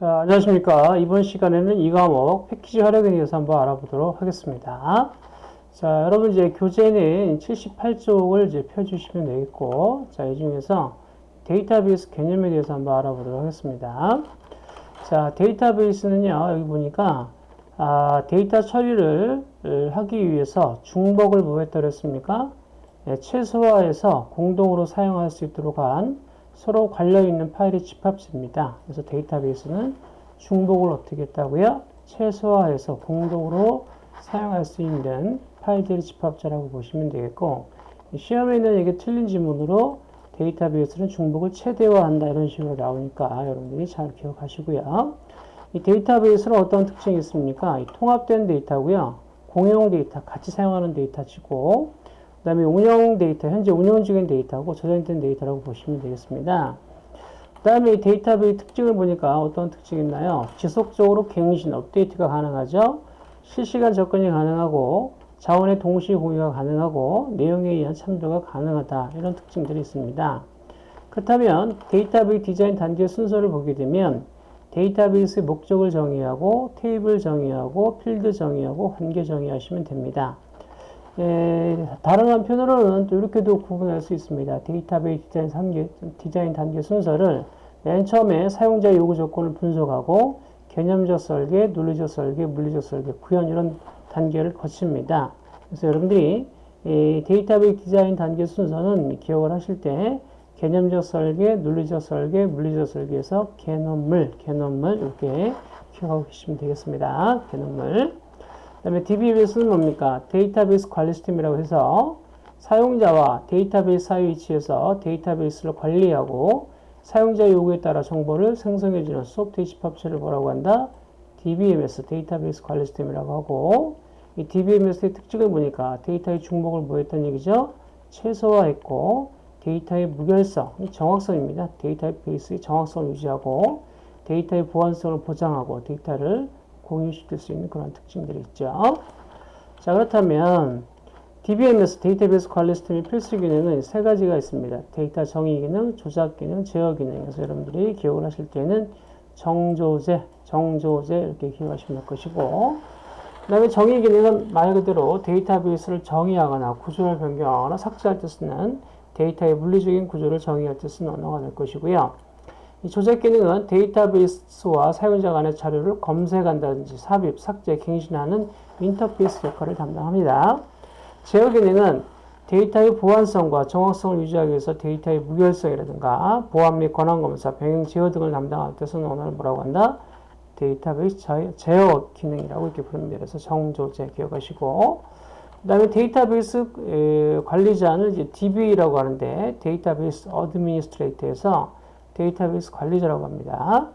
자, 안녕하십니까. 이번 시간에는 이 과목 패키지 활용에 대해서 한번 알아보도록 하겠습니다. 자, 여러분 이제 교재는 78쪽을 이제 펴주시면 되겠고, 자, 이 중에서 데이터베이스 개념에 대해서 한번 알아보도록 하겠습니다. 자, 데이터베이스는요, 여기 보니까, 아, 데이터 처리를 하기 위해서 중복을 뭐 했다 그랬습니까? 네, 최소화해서 공동으로 사용할 수 있도록 한 서로 관련 있는 파일의 집합체입니다. 그래서 데이터베이스는 중복을 어떻게 했다고요? 최소화해서 공동으로 사용할 수 있는 파일들의 집합체라고 보시면 되겠고 시험에는 이게 틀린 지문으로 데이터베이스는 중복을 최대화한다 이런 식으로 나오니까 여러분들이 잘 기억하시고요. 이 데이터베이스는 어떤 특징이 있습니까? 통합된 데이터고요. 공용 데이터, 같이 사용하는 데이터치고 그 다음에 운영 데이터, 현재 운영 중인 데이터고 저장된 데이터라고 보시면 되겠습니다. 그 다음에 데이터베이스 특징을 보니까 어떤 특징이 있나요? 지속적으로 갱신, 업데이트가 가능하죠. 실시간 접근이 가능하고 자원의 동시 공유가 가능하고 내용에 의한 참조가 가능하다. 이런 특징들이 있습니다. 그렇다면 데이터베이스 디자인 단계 순서를 보게 되면 데이터베이스의 목적을 정의하고 테이블 정의하고 필드 정의하고 관계 정의하시면 됩니다. 예, 다른 한편으로는 또 이렇게도 구분할 수 있습니다. 데이터베이스 디자인 단계, 디자인 단계 순서를 맨 처음에 사용자 요구 조건을 분석하고 개념적 설계, 논리적 설계, 물리적 설계, 구현 이런 단계를 거칩니다. 그래서 여러분들이 이 데이터베이스 디자인 단계 순서는 기억을 하실 때 개념적 설계, 논리적 설계, 물리적 설계에서 개념물, 개념물 이렇게 기억하고 계시면 되겠습니다. 개념물. 그 다음에 DBMS는 뭡니까? 데이터베이스 관리 시스템이라고 해서 사용자와 데이터베이스 사이 위치에서 데이터베이스를 관리하고 사용자 요구에 따라 정보를 생성해주는 소프트웨어 집합체를 뭐라고 한다? DBMS, 데이터베이스 관리 시스템이라고 하고 이 DBMS의 특징을 보니까 데이터의 중복을 뭐 했다는 얘기죠? 최소화했고 데이터의 무결성, 정확성입니다. 데이터베이스의 정확성을 유지하고 데이터의 보안성을 보장하고 데이터를 공유시킬 수 있는 그런 특징들이 있죠. 자, 그렇다면 DBMS 데이터베이스 관리 시스템의 필수 기능은 세 가지가 있습니다. 데이터 정의 기능, 조작 기능, 제어 기능. 그래서 여러분들이 기억을 하실 때는 정조제, 정조제 이렇게 기억하시면 될 것이고 그 다음에 정의 기능은 말 그대로 데이터베이스를 정의하거나 구조를 변경하거나 삭제할 때 쓰는 데이터의 물리적인 구조를 정의할 때 쓰는 언어가 될 것이고요. 이 조작 기능은 데이터베이스와 사용자 간의 자료를 검색한다든지 삽입, 삭제, 갱신하는 인터페이스 역할을 담당합니다. 제어 기능은 데이터의 보안성과 정확성을 유지하기 위해서 데이터의 무결성이라든가 보안 및 권한 검사, 병행 제어 등을 담당할 때 쓰는 언어를 뭐라고 한다? 데이터베이스 제어 기능이라고 이렇게 부릅니다. 그래서 정조제 기억하시고 그 다음에 데이터베이스 관리자는 이제 DBA라고 하는데 database administrator에서 데이터베이스 관리자라고 합니다.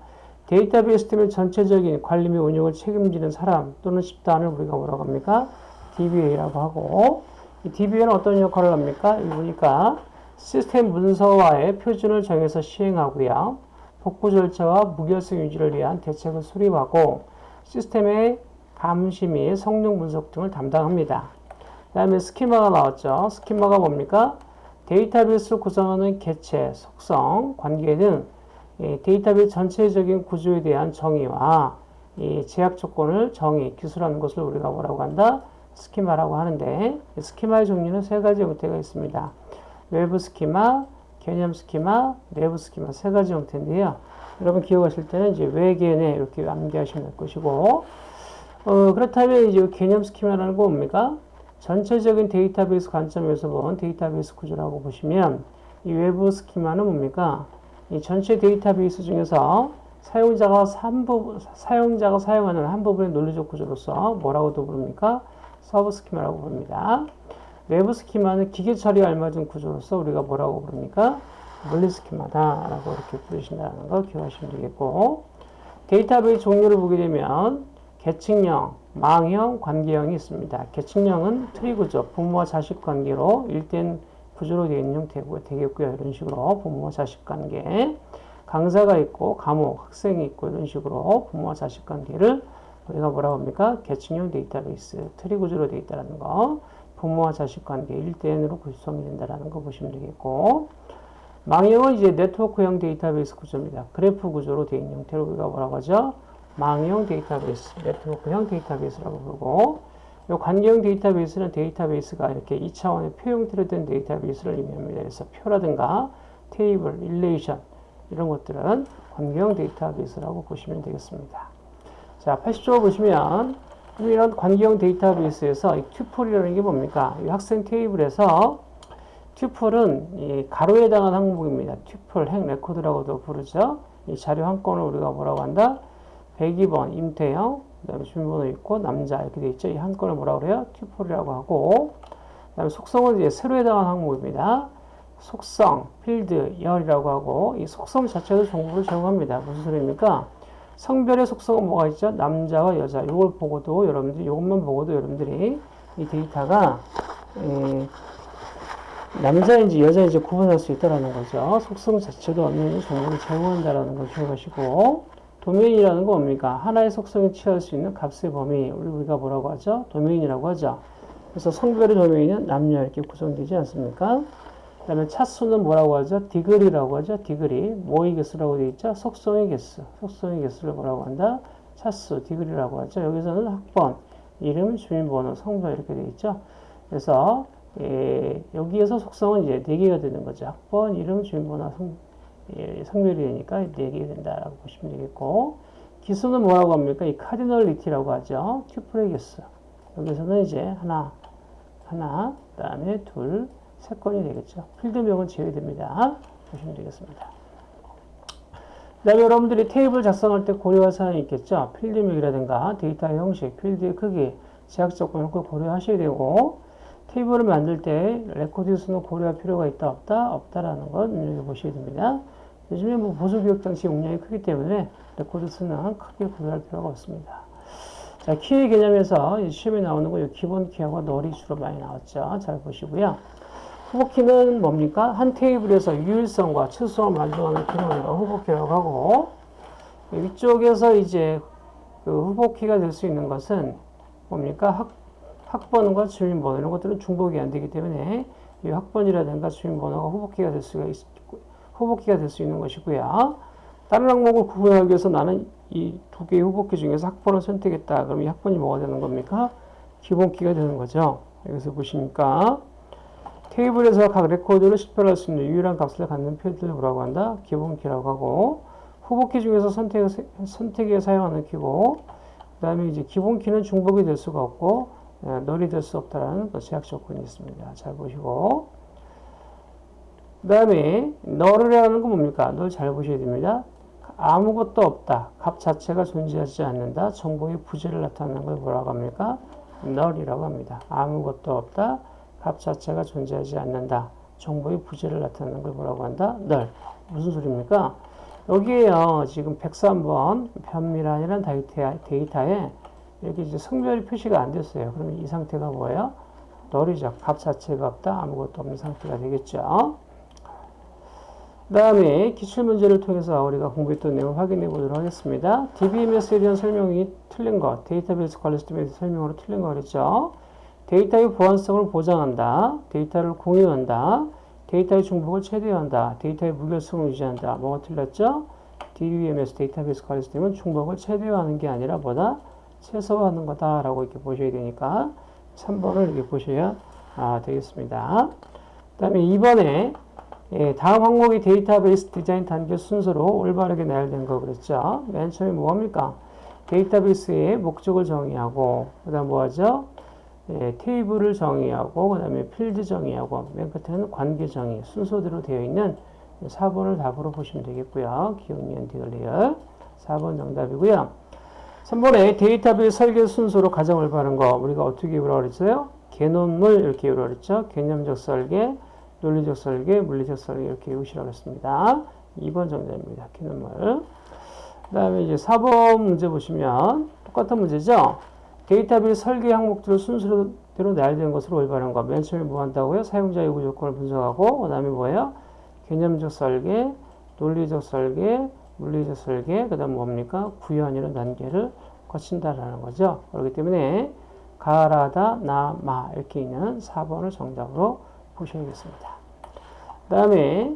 데이터베이스 시스템의 전체적인 관리 및 운영을 책임지는 사람 또는 집단을 우리가 뭐라고 합니까? DBA라고 하고 이 DBA는 어떤 역할을 합니까? 이 보니까 시스템 문서화의 표준을 정해서 시행하고요. 복구 절차와 무결성 유지를 위한 대책을 수립하고 시스템의 감시 및 성능 분석 등을 담당합니다. 그 다음에 스키마가 나왔죠. 스키마가 뭡니까? 데이터베이스를 구성하는 개체, 속성, 관계 등 데이터베이스 전체적인 구조에 대한 정의와 제약 조건을 정의, 기술하는 것을 우리가 뭐라고 한다? 스키마라고 하는데 스키마의 종류는 세 가지 형태가 있습니다. 외부 스키마, 개념 스키마, 내부 스키마 세 가지 형태인데요. 여러분 기억하실 때는 이제 외계내 이렇게 암기하시면 될 것이고 어, 그렇다면 이제 개념 스키마라는 거 뭡니까? 전체적인 데이터베이스 관점에서 본 데이터베이스 구조라고 보시면 이 외부 스키마는 뭡니까? 이 전체 데이터베이스 중에서 사용자가 한 부분, 사용자가 사용하는 한 부분의 논리적 구조로서 뭐라고도 부릅니까? sub 스키마라고 부릅니다. 내부 스키마는 기계 처리에 알맞은 구조로서 우리가 뭐라고 부릅니까? 물리 스키마다라고 이렇게 부르신다는 거 기억하시면 되겠고 데이터베이스 종류를 보게 되면 계층형, 망형, 관계형이 있습니다. 계층형은 트리 구조, 부모와 자식 관계로 일된 구조로 되어 있는 형태가 되겠고요. 이런 식으로 부모와 자식 관계. 강사가 있고 과목, 학생이 있고 이런 식으로 부모와 자식 관계를 우리가 뭐라고 합니까? 계층형 데이터베이스, 트리 구조로 되어 있다는 거. 부모와 자식 관계 1대1으로 구성이 된다는 거 보시면 되겠고 망형은 이제 네트워크형 데이터베이스 구조입니다. 그래프 구조로 되어 있는 형태로 우리가 뭐라고 하죠? 망형 데이터베이스, 네트워크형 데이터베이스라고 부르고 이 관계형 데이터베이스는 데이터베이스가 이렇게 2차원의 표 형태로 된 데이터베이스를 의미합니다. 그래서 표라든가 테이블, relation 이런 것들은 관계형 데이터베이스라고 보시면 되겠습니다. 자, 80쪽 보시면 이런 관계형 데이터베이스에서 이 tuple이라는 게 뭡니까? 이 학생 테이블에서 tuple은 이 가로에 해당하는 항목입니다. tuple, 행 레코드라고도 부르죠. 이 자료 한 건을 우리가 뭐라고 한다? 102번 임태영, 그 다음에 주민번호 있고 남자 이렇게 돼 있죠. 이 한 건을 뭐라고 그래요? 튜플이라고 하고 그 다음에 속성은 이제 세로 해당하는 항목입니다. 속성, 필드, 열이라고 하고 이 속성 자체도 정보를 제공합니다. 무슨 소리입니까? 성별의 속성은 뭐가 있죠? 남자와 여자. 이걸 보고도 여러분들이 이것만 보고도 여러분들이 이 데이터가 에, 남자인지 여자인지 구분할 수 있다는 거죠. 속성 자체도 정도 정보를 제공한다는 걸 기억하시고 도메인이라는 건 뭡니까? 하나의 속성이 취할 수 있는 값의 범위 우리가 뭐라고 하죠? 도메인이라고 하죠. 그래서 성별의 도메인은 남녀 이렇게 구성되지 않습니까? 그 다음에 차수는 뭐라고 하죠? 디그리라고 하죠. 디그리. 뭐의 개수라고 되어 있죠? 속성의 개수. 속성의 개수를 뭐라고 한다? 차수, 디그리라고 하죠. 여기서는 학번, 이름, 주민번호, 성별 이렇게 되어 있죠. 그래서 예, 여기에서 속성은 이제 4개가 되는 거죠. 학번, 이름, 주민번호, 성, 예, 성별이 되니까 4개가 된다라고 보시면 되겠고 기수는 뭐라고 합니까? 이 카디널리티라고 하죠. 개수. 여기서는 이제 하나, 하나, 그 다음에 둘, 세 건이 되겠죠. 필드명은 제외됩니다. 보시면 되겠습니다. 그 다음에 여러분들이 테이블 작성할 때 고려할 사항이 있겠죠. 필드명이라든가 데이터의 형식, 필드의 크기, 제약 조건을 꼭 고려하셔야 되고 테이블을 만들 때 레코드 수는 고려할 필요가 있다 없다 없다라는 건 눈여겨보셔야 됩니다. 요즘에 뭐 보조 기억 장치 용량이 크기 때문에 레코드 수는 크게 고려할 필요가 없습니다. 자, 키의 개념에서 시험에 나오는 거 기본 키하고 null이 주로 많이 나왔죠. 잘 보시고요. 후보키는 뭡니까? 한 테이블에서 유일성과 최소성을 만족하는 기능을 후보키라고 하고 위쪽에서 이제 그 후보키가 될 수 있는 것은 뭡니까? 학, 학번과 주민번호 이런 것들은 중복이 안 되기 때문에 이 학번이라든가 주민번호가 후보키가 될 수가 있, 후보키가 될 수 있는 것이고요. 다른 항목을 구분하기 위해서 나는 이 두 개의 후보키 중에서 학번을 선택했다. 그럼 이 학번이 뭐가 되는 겁니까? 기본키가 되는 거죠. 여기서 보시니까 테이블에서 각 레코드를 식별할 수 있는 유일한 값을 갖는 필드를 뭐라고 한다? 기본키라고 하고 후보키 중에서 선택, 선택에 사용하는 키고 그 다음에 이제 기본키는 중복이 될 수가 없고 널이 될 수 없다라는 그 제약 조건이 있습니다. 잘 보시고 그 다음에 널이라는 건 뭡니까? 널 잘 보셔야 됩니다. 아무것도 없다. 값 자체가 존재하지 않는다. 정보의 부재를 나타내는 걸 뭐라고 합니까? 널이라고 합니다. 아무것도 없다. 값 자체가 존재하지 않는다. 정보의 부재를 나타내는 걸 뭐라고 한다? 널. 무슨 소리입니까? 여기에요. 지금 103번 변밀한이라는 데이터에 이렇게 이제 성별이 표시가 안 됐어요. 그러면 이 상태가 뭐예요? 널이죠. 값 자체가 없다. 아무것도 없는 상태가 되겠죠. 그 다음에 기출문제를 통해서 우리가 공부했던 내용을 확인해 보도록 하겠습니다. DBMS에 대한 설명이 틀린 것, 데이터베이스 관리 시스템에 대한 설명으로 틀린 거 그랬죠. 데이터의 보안성을 보장한다. 데이터를 공유한다. 데이터의 중복을 최대화한다. 데이터의 무결성을 유지한다. 뭐가 틀렸죠? DBMS 데이터베이스 관리 시스템은 중복을 최대화하는 게 아니라 뭐다? 최소화하는 거다라고 이렇게 보셔야 되니까 3번을 이렇게 보셔야 아, 되겠습니다. 그 다음에 2번에 예, 다음 항목이 데이터베이스 디자인 단계 순서로 올바르게 나열된 거 그랬죠. 맨 처음에 뭐합니까? 데이터베이스의 목적을 정의하고 그 다음 뭐하죠? 예, 테이블을 정의하고 그 다음에 필드 정의하고 맨 끝에는 관계 정의 순서대로 되어 있는 4번을 답으로 보시면 되겠고요. 기역 니은 디귿 리을 4번 정답이고요. 3번에 데이터베이스 설계 순서로 가장 올바른 거 우리가 어떻게 외우라고 그랬어요? 개념물 이렇게 외우라고 그랬죠. 개념적 설계, 논리적 설계, 물리적 설계 이렇게 했습니다. 2번 정답입니다. 개념물. 그 다음에 이제 4번 문제 보시면 똑같은 문제죠. 데이터베이스 설계 항목들을 순서대로 나열된 것으로 올바른 거. 맨 처음에 뭐 한다고요? 사용자 요구 조건을 분석하고, 그 다음에 뭐예요? 개념적 설계, 논리적 설계, 물리적 설계, 그 다음 뭡니까? 구현이라는 단계를 거친다라는 거죠. 그렇기 때문에 가라다, 나, 마 이렇게 있는 4번을 정답으로 보셔야겠습니다. 그 다음에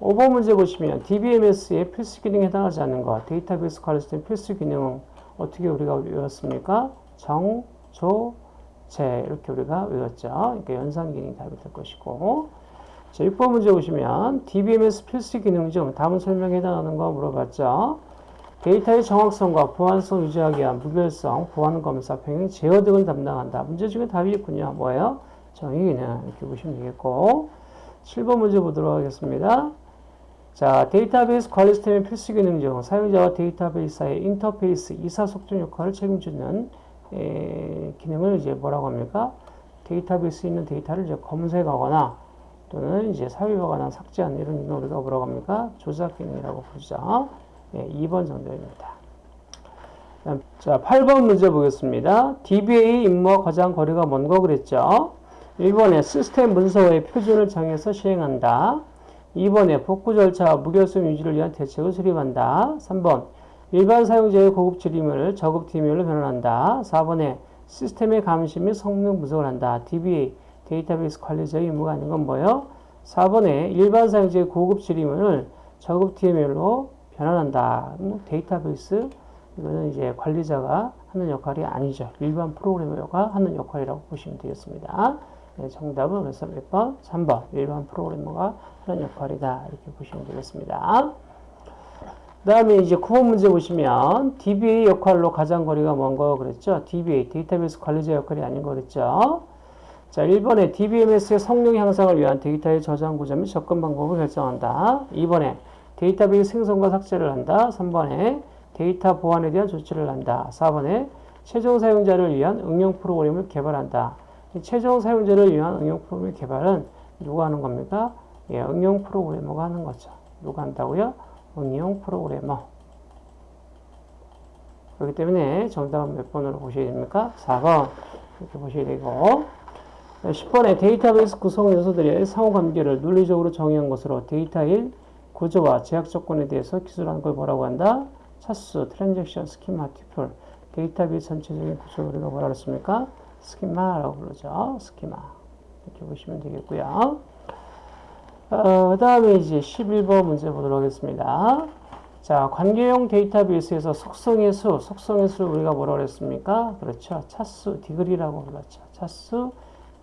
5번 문제 보시면 DBMS의 필수 기능에 해당하지 않는 것, 데이터베이스 관리 시스템 필수 기능은 어떻게 우리가 외웠습니까? 정, 조, 재 이렇게 우리가 외웠죠. 그러니까 연산 기능이 답이 될 것이고 자, 6번 문제 보시면 DBMS 필수 기능 중 다음 설명에 해당하는 거 물어봤죠. 데이터의 정확성과 보안성 유지하기 위한 무별성, 보안 검사, 병행 제어 등을 담당한다. 문제 중에 답이 있군요. 뭐예요? 정의 기능 이렇게 보시면 되겠고 7번 문제 보도록 하겠습니다. 자, 데이터베이스 관리 시스템의 필수 기능 중 사용자와 데이터베이스 사이의 인터페이스 의사소통 역할을 책임지는 에, 기능을 이제 뭐라고 합니까? 데이터베이스에 있는 데이터를 이제 검색하거나 또는 이제 삽입하거나 삭제하는 이런 기능을 우리가 뭐라고 합니까? 조작 기능이라고 부르죠. 예, 2번 정답입니다. 자, 8번 문제 보겠습니다. DBA 임무와 가장 거리가 먼 거 그랬죠? 1번에 시스템 문서의 표준을 정해서 시행한다. 2번에 복구 절차 무결성 유지를 위한 대책을 수립한다. 3번 일반 사용자의 고급 지림을 저급 DML로 변환한다. 4번에 시스템의 감시 및 성능 분석을 한다. DBA 데이터베이스 관리자의 임무가 아닌 건 뭐예요? 4번에 일반 사용자의 고급 지림을 저급 DML로 변환한다. 뭐 데이터베이스 이거는 이제 관리자가 하는 역할이 아니죠. 일반 프로그래머가 하는 역할이라고 보시면 되겠습니다. 네, 정답은 그래서 몇 번? 3번. 일반 프로그래머가 하는 역할이다. 이렇게 보시면 되겠습니다. 그 다음에 이제 9번 문제 보시면 DBA 역할로 가장 거리가 먼 거 그랬죠? DBA, 데이터베이스 관리자 역할이 아닌 거 그랬죠? 자, 1번에 DBMS의 성능 향상을 위한 데이터의 저장 구조 및 접근 방법을 결정한다. 2번에 데이터베이스 생성과 삭제를 한다. 3번에 데이터 보안에 대한 조치를 한다. 4번에 최종 사용자를 위한 응용 프로그램을 개발한다. 최종 사용자를 위한 응용 프로그램 개발은 누가 하는 겁니까? 예, 응용 프로그래머가 하는 거죠. 누가 한다고요? 응용 프로그래머. 그렇기 때문에 정답은 몇 번으로 보셔야 됩니까? 4번. 이렇게 보셔야 되고. 10번에 데이터베이스 구성 요소들의 상호관계를 논리적으로 정의한 것으로 데이터의 구조와 제약 조건에 대해서 기술하는 걸 뭐라고 한다? 차수, 트랜잭션, 스키마, tuple. 데이터베이스 전체적인 구조를 우리가 뭐라 그랬습니까? 스키마라고 부르죠. 스키마. 이렇게 보시면 되겠고요. 어, 그 다음에 이제 11번 문제 보도록 하겠습니다. 자, 관계형 데이터베이스에서 속성의 수, 속성의 수를 우리가 뭐라고 그랬습니까? 그렇죠. 차수, degree라고 불렀죠. 차수,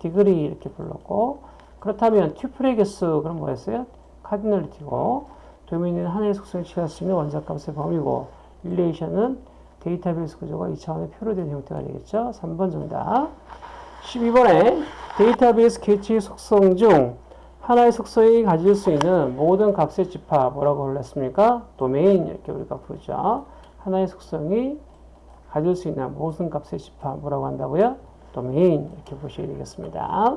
degree 이렇게 불렀고, 그렇다면 튜플의 개수, 그럼 뭐였어요? 카디널리티고, 도메인은 하나의 속성을 취할 수 있는 원자값의 범위고, 릴레이션은 데이터베이스 구조가 2차원의 표로 된 형태가 되겠죠. 3번 정답. 12번에 데이터베이스 개체의 속성 중 하나의 속성이 가질 수 있는 모든 값의 집합 뭐라고 불렀습니까? 도메인 이렇게 우리가 부르죠. 하나의 속성이 가질 수 있는 모든 값의 집합 뭐라고 한다고요? 도메인 이렇게 보셔야 되겠습니다.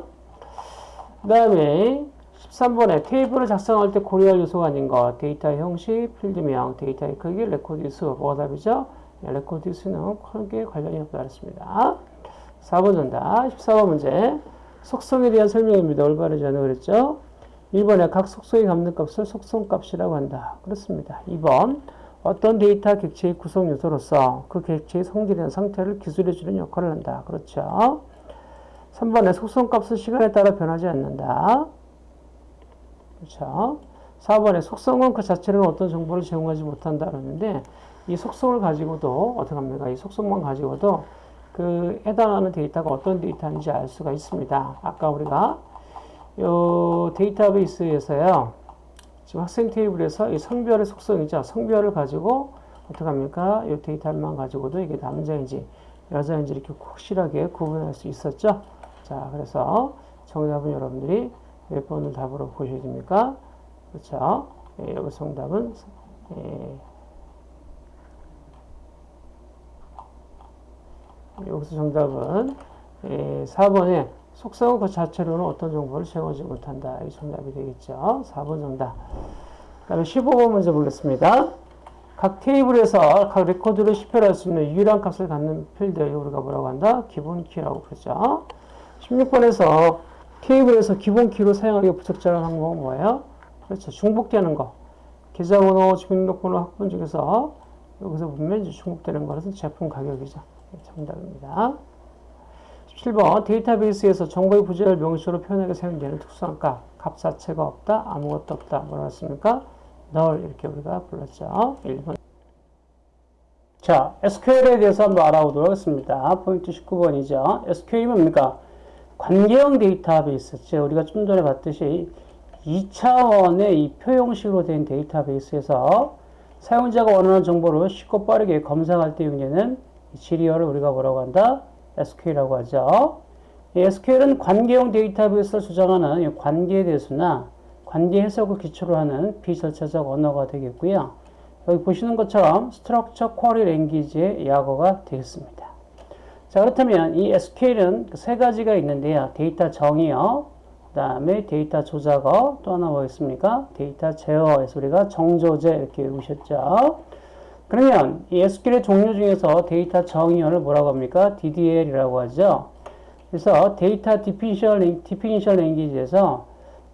그 다음에 13번에 테이블을 작성할 때 고려할 요소가 아닌 것 데이터의 형식, 필드명, 데이터의 크기, 레코드 수 뭐가 답이죠? 수는 크게 관련이 없다 그랬습니다. 4번 정답 14번 문제 속성에 대한 설명입니다. 올바르지 않은 거 그랬죠? 1번에 각 속성의 갖는 값을 속성값이라고 한다. 그렇습니다. 2번 어떤 데이터 객체의 구성 요소로서 그 객체의 성질이나 상태를 기술해주는 역할을 한다. 그렇죠? 3번에 속성값은 시간에 따라 변하지 않는다. 그렇죠? 4번에 속성은 그 자체로는 어떤 정보를 제공하지 못한다. 그러는데 이 속성을 가지고도 어떻게 합니까? 이 속성만 가지고도 그 해당하는 데이터가 어떤 데이터인지 알 수가 있습니다. 아까 우리가 요 데이터베이스에서요. 지금 학생 테이블에서 이 성별의 속성이죠. 성별을 가지고 어떻게 합니까? 이 데이터만 가지고도 이게 남자인지 여자인지 이렇게 확실하게 구분할 수 있었죠. 자, 그래서 정답은 여러분들이 몇 번을 답으로 보셔야 됩니까? 그렇죠. 예, 여기 정답은 예, 여기서 정답은 예, 4번에 속성은 그 자체로는 어떤 정보를 제공하지 못한다. 이 정답이 되겠죠. 4번 정답. 그 다음에 15번 문제 보겠습니다. 각 테이블에서 각 레코드를 식별할 수 있는 유일한 값을 갖는 필드를 우리가 뭐라고 한다? 기본 키라고 그러죠. 16번에서 테이블에서 기본 키로 사용하기 부적절한 항목은 뭐예요? 그렇죠. 중복되는 거. 계좌번호, 주민등록번호 학번 중에서 여기서 보면 중복되는 것은 제품 가격이죠. 정답입니다. 17번 데이터베이스에서 정보의 부재를 명시로 표현하게 사용되는 특수한 값, 값 자체가 없다, 아무것도 없다. 뭐라 했습니까? 널 이렇게 우리가 불렀죠. 1번. 자, SQL에 대해서 한번 알아보도록 하겠습니다. 포인트 19번이죠. SQL이 뭡니까? 관계형 데이터베이스. 즉 우리가 좀 전에 봤듯이 2차원의 이 표형식으로 된 데이터베이스에서 사용자가 원하는 정보를 쉽고 빠르게 검색할 때 용되는 지리어를 우리가 뭐라고 한다? SQL이라고 하죠. SQL은 관계형 데이터베이스를 수정하는 관계 대수나 관계 해석을 기초로 하는 비절차적 언어가 되겠고요. 여기 보시는 것처럼 Structure Query Language의 약어가 되겠습니다. 자 그렇다면 이 SQL은 세 가지가 있는데요. 데이터 정의어, 그 다음에 데이터 조작어, 또 하나 뭐겠습니까? 데이터 제어어 해서 우리가 정조제 이렇게 외우셨죠. 그러면 이 SQL의 종류 중에서 데이터 정의어를 뭐라고 합니까? DDL이라고 하죠. 그래서 data definition, definition language에서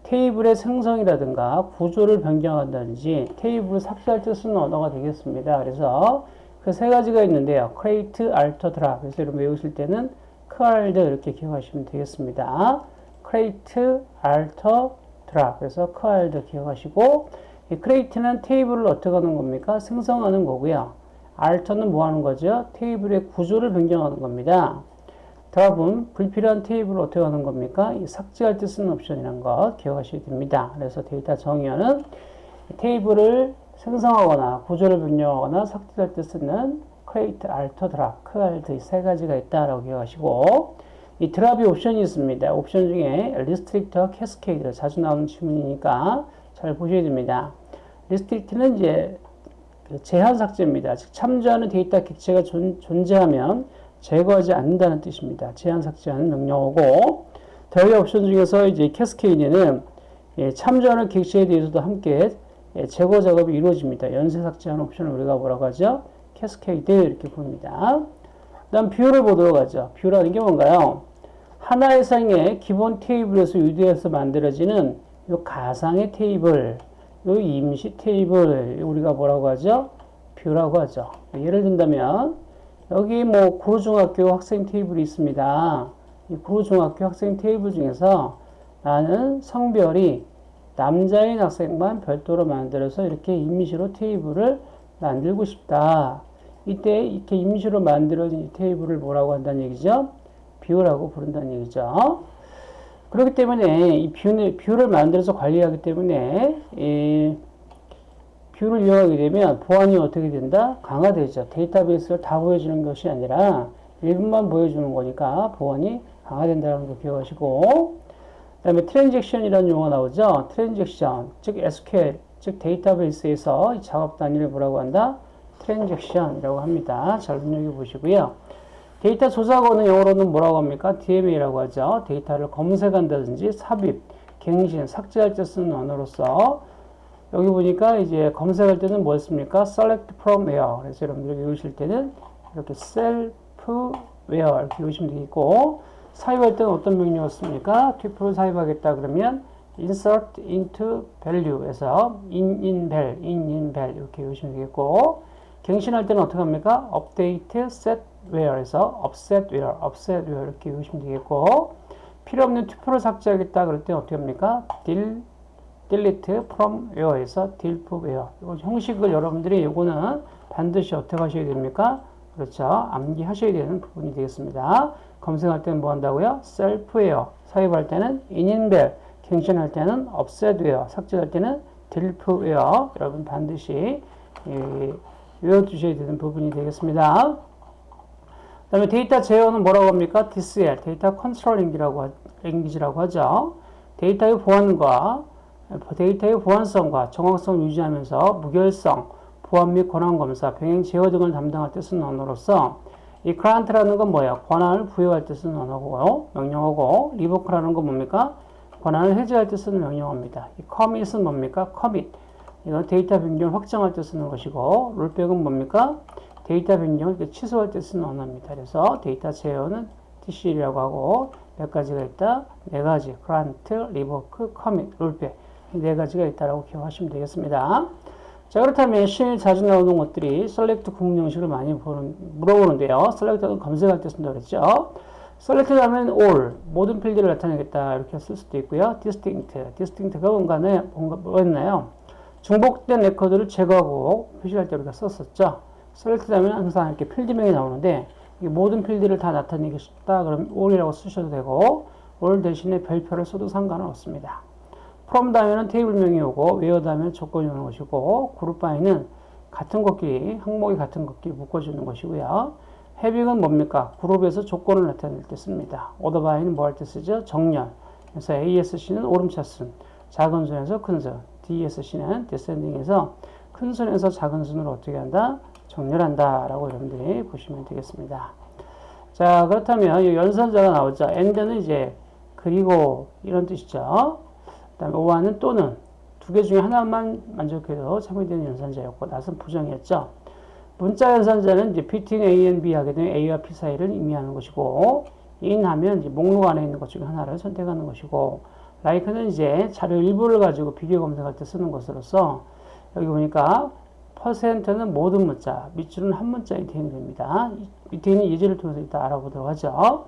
테이블의 생성이라든가 구조를 변경한다든지 테이블을 삭제할 때 쓰는 언어가 되겠습니다. 그래서 그 세 가지가 있는데요. create, alter, drop. 그래서 여러분 외우실 때는 크알드 이렇게 기억하시면 되겠습니다. create, alter, drop. 그래서 크알드 기억하시고 이 create는 테이블을 어떻게 하는 겁니까? 생성하는 거고요. alter는 뭐 하는 거죠? 테이블의 구조를 변경하는 겁니다. drop은 불필요한 테이블을 어떻게 하는 겁니까? 이 삭제할 때 쓰는 옵션이라는 거 기억하셔야 됩니다. 그래서 데이터 정의어는 테이블을 생성하거나 구조를 변경하거나 삭제할 때 쓰는 create, alter, drop, 크알드 이 세 가지가 있다라고 기억하시고 이 drop이 옵션이 있습니다. 옵션 중에 restrict, cascade 자주 나오는 질문이니까 잘 보셔야 됩니다. restrict는 이제 제한 삭제입니다. 즉 참조하는 데이터 객체가 존, 존재하면 제거하지 않는다는 뜻입니다. 제한 삭제하는 명령어고 대외 옵션 중에서 이제 cascade는 예, 참조하는 객체에 대해서도 함께 예, 제거 작업이 이루어집니다. 연쇄 삭제하는 옵션을 우리가 뭐라고 하죠? cascade 이렇게 부릅니다. 다음 view를 보도록 하죠. view라는 게 뭔가요? 하나 이상의 기본 테이블에서 유도해서 만들어지는 이 가상의 테이블, 이 임시 테이블 우리가 뭐라고 하죠? view라고 하죠. 예를 든다면 여기 뭐 구로중학교 학생 테이블이 있습니다. 이 구로중학교 학생 테이블 중에서 나는 성별이 남자인 학생만 별도로 만들어서 이렇게 임시로 테이블을 만들고 싶다. 이때 이렇게 임시로 만들어진 이 테이블을 뭐라고 한다는 얘기죠? view라고 부른다는 얘기죠. 그렇기 때문에 이 view를, view를 만들어서 관리하기 때문에 이 view를 이용하게 되면 보안이 어떻게 된다? 강화되죠. 데이터베이스를 다 보여주는 것이 아니라 일부만 보여주는 거니까 보안이 강화된다는 거 기억하시고 그 다음에 transaction이라는 용어가 나오죠. transaction, 즉 SQL, 즉 데이터베이스에서 작업 단위를 뭐라고 한다? transaction이라고 합니다. 잘 눈여겨 보시고요. 데이터 조작어는 영어로는 뭐라고 합니까? DML이라고 하죠. 데이터를 검색한다든지 삽입, 갱신, 삭제할 때 쓰는 언어로서 여기 보니까 이제 검색할 때는 뭐였습니까? select from where. 그래서 여러분들이 외우실 때는 이렇게 self where 이렇게 외우시면 되겠고, 사입할 때는 어떤 명령이었습니까? tuple을 사입하겠다 그러면 insert into value에서 in in val, in in val 이렇게 외우시면 되겠고, 갱신할 때는 어떻게 합니까? update set where에서 offset where, offset where 이렇게 외우시면 되겠고, 필요 없는 튜플을 삭제하겠다 그럴 때 어떻게 합니까? del delete from where에서 delete where. 이 형식을 여러분들이 이거는 반드시 어떻게 하셔야 됩니까? 그렇죠. 암기하셔야 되는 부분이 되겠습니다. 검색할 때는 뭐 한다고요? self where. 사입할 때는 in인벨. 갱신할 때는 offset where. 삭제할 때는 delete where. 여러분 반드시 예, 외워두셔야 되는 부분이 되겠습니다. 그 다음에 데이터 제어어는 뭐라고 합니까? DCL, data control langua라고, language라고 하죠. 데이터의 보안과 데이터의 보안성과 정확성을 유지하면서 무결성, 보안 및 권한 검사, 병행 제어 등을 담당할 때 쓰는 언어로서 이 grant라는 건 뭐야? 권한을 부여할 때 쓰는 언어고 명령어고 revoke라는 건 뭡니까? 권한을 해제할 때 쓰는 명령어입니다. 이 commit은 뭡니까? commit. 이건 데이터 변경을 확정할 때 쓰는 것이고 rollback은 뭡니까? 데이터 변경을 취소할 때 쓰는 언어입니다. 그래서 데이터 제어어는 DCL이라고 하고 몇 가지가 있다? 네 가지. grant, revoke, commit, rollback. 네 가지가 있다라고 기억하시면 되겠습니다. 자, 그렇다면 시험에 자주 나오는 것들이 select 구문 형식을 많이 보는, 물어보는데요. select는 검색할 때 쓴다고 그랬죠. select 하면 all 모든 필드를 나타내겠다 이렇게 쓸 수도 있고요. distinct distinct가 뭔가네 뭔가 뭐였나요? 중복된 레코드를 제거하고 표시할 때 우리가 썼었죠. Select 하면 항상 이렇게 필드명이 나오는데 이 모든 필드를 다 나타내고 싶다 그럼 all이라고 쓰셔도 되고 all 대신에 별표를 써도 상관은 없습니다. from 다음에는 테이블명이 오고 where 다음에는 조건이 오는 것이고 group by는 같은 것끼리 항목이 같은 것끼리 묶어주는 것이고요. having은 뭡니까? 그룹에서 조건을 나타낼 때 씁니다. by는 뭐 할 때 쓰죠? 정렬. 그래서 ASC는 오름차순, 작은 순에서 큰 순, DSC는 descending에서 큰 순에서 작은 순으로 어떻게 한다? 정렬한다 라고 여러분들이 보시면 되겠습니다. 자 그렇다면 이 연산자가 나오죠. and는 이제 그리고 이런 뜻이죠. 그 다음에 오와는 또는 두 개 중에 하나만 만족해도 참여되는 연산자였고 낫은 부정이었죠. 문자 연산자는 이제 between A and B 하게 되면 A와 B 사이를 의미하는 것이고 in 하면 이제 목록 안에 있는 것 중에 하나를 선택하는 것이고 like는 이제 자료 일부를 가지고 비교 검색할 때 쓰는 것으로서 여기 보니까 퍼센트는 모든 문자, 밑줄은 한 문자에 대응이 됩니다. 밑에 있는 예제를 통해서 이따 알아보도록 하죠.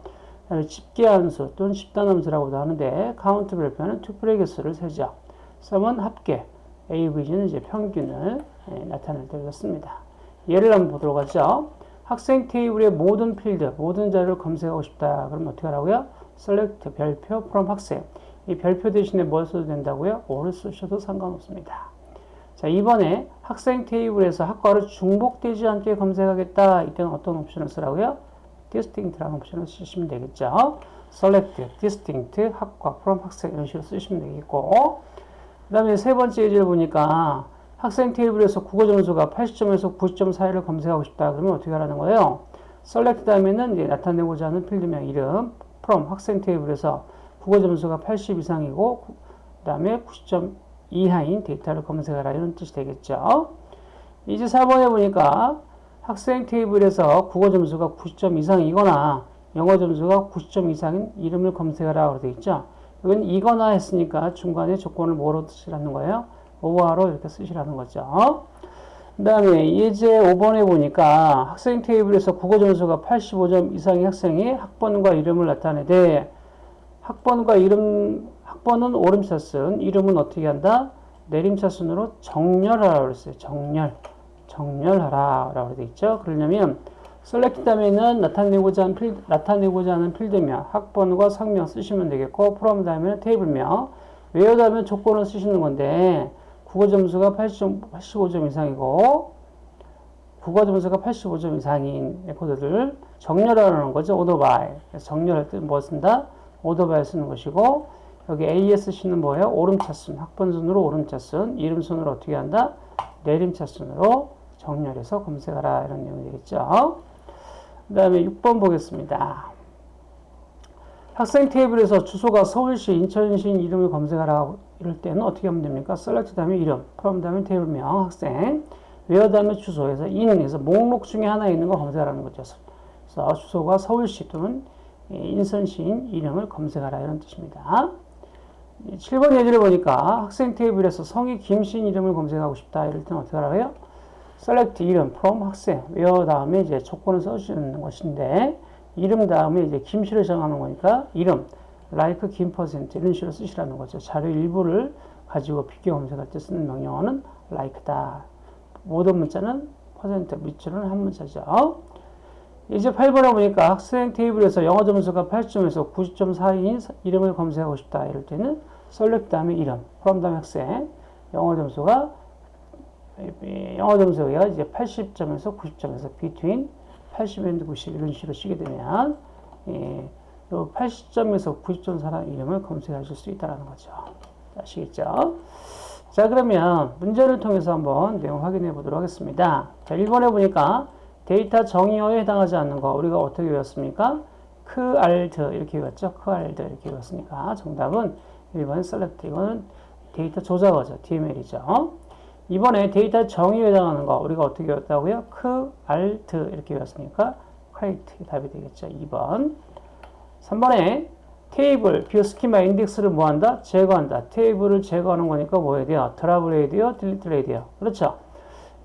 집계 함수 또는 집단 함수라고도 하는데 카운트 별표는 tuple의 개수를 세죠. sum은 합계, AVG는 이제 평균을 예, 나타낼 때 씁니다. 예를 한번 보도록 하죠. 학생 테이블의 모든 필드, 모든 자료를 검색하고 싶다. 그러면 어떻게 하라고요? select 별표 from 학생. 이 별표 대신에 뭘 써도 된다고요? 오를 쓰셔도 상관없습니다. 자, 이번에 학생 테이블에서 학과를 중복되지 않게 검색하겠다. 이때는 어떤 옵션을 쓰라고요? distinct라는 옵션을 쓰시면 되겠죠. select, distinct, 학과, from 학생 이런 식으로 쓰시면 되겠고 그 다음에 세 번째 예제를 보니까 학생 테이블에서 국어 점수가 80점에서 90점 사이를 검색하고 싶다. 그러면 어떻게 하라는 거예요? select 다음에는 나타내고자 하는 필드명 이름 from 학생 테이블에서 국어 점수가 80 이상이고 그 다음에 90점 이하인 데이터를 검색하라 이런 뜻이 되겠죠. 이제 4번에 보니까 학생 테이블에서 국어 점수가 90점 이상이거나 영어 점수가 90점 이상인 이름을 검색하라 되어 있죠. 이건 이거나 했으니까 중간에 조건을 뭐로 쓰시라는 거예요? 오버로 이렇게 쓰시라는 거죠. 그 다음에 예제 5번에 보니까 학생 테이블에서 국어 점수가 85점 이상의 학생이 학번과 이름을 나타내되 학번과 이름, 학번은 오름차 쓴, 이름은 어떻게 한다? 내림차 순으로 정렬하라 그랬어요. 정렬. 정렬하라 라고 되어 있죠. 그러려면 select 다음에는 나타내고자 하는 필드, 나타내고자 하는 필드명, 학번과 상명 쓰시면 되겠고, from 다음에는 테이블명, where 다음에 조건을 쓰시는 건데, 국어 점수가 80점, 85점 이상이고, 국어 점수가 85점 이상인 레코드들 정렬하라는 거죠. by. 정렬할 때 뭐 쓴다? by 쓰는 것이고, 여기 ASC는 뭐예요? 오름차순, 학번 순으로 오름차순, 이름 순으로 어떻게 한다? 내림차순으로 정렬해서 검색하라 이런 내용이 되겠죠. 그 다음에 6번 보겠습니다. 학생 테이블에서 주소가 서울시, 인천시 이름을 검색하라 이럴 때는 어떻게 하면 됩니까? select 다음에 이름, from 다음에 테이블명, 학생, where 다음에 주소에서 in에서 목록 중에 하나에 있는 거 검색하라는 거죠. 그래서 주소가 서울시 또는 인천시인 이름을 검색하라 이런 뜻입니다. 7번 예제를 보니까 학생 테이블에서 성이 김신 이름을 검색하고 싶다. 이럴 때는 어떻게 하라고요? select 이름 from 학생 where 다음에 이제 조건을 써주는 것인데 이름 다음에 이제 김씨를 정하는 거니까 이름 like 김 퍼센트 이런 식으로 쓰시라는 거죠. 자료 일부를 가지고 비교 검색할 때 쓰는 명령어는 like다. 모든 문자는 퍼센트 밑줄은 한 문자죠. 이제 8번에 보니까 학생 테이블에서 영어 점수가 8점에서 90점 사이인 이름을 검색하고 싶다. 이럴 때는 select 다음에 이름, from 다음에 학생, 영어 점수가 영어 점수가 이제 80점에서 90점에서 between 80 and 90 이런 식으로 쓰게 되면 예, 80점에서 90점 사람 이름을 검색하실 수 있다는 거죠. 아시겠죠? 자 그러면 문제를 통해서 한번 내용 확인해 보도록 하겠습니다. 자 1번에 보니까 데이터 정의어에 해당하지 않는 거 우리가 어떻게 외웠습니까? 크 알드 이렇게 외웠죠. 크 알드 이렇게 외웠으니까 정답은 1번 select 이거는 데이터 조작어죠. DML이죠. 이번에 데이터 정의에 해당하는 거 우리가 어떻게 외웠다고요? 크 알드 이렇게 외웠으니까 create 답이 되겠죠. 2번 3번에 테이블, view 스키마 인덱스를 뭐 한다? 제거한다. 테이블을 제거하는 거니까 뭐 해야 돼요? drop을 해야 돼요? delete를 해야 돼요? 그렇죠.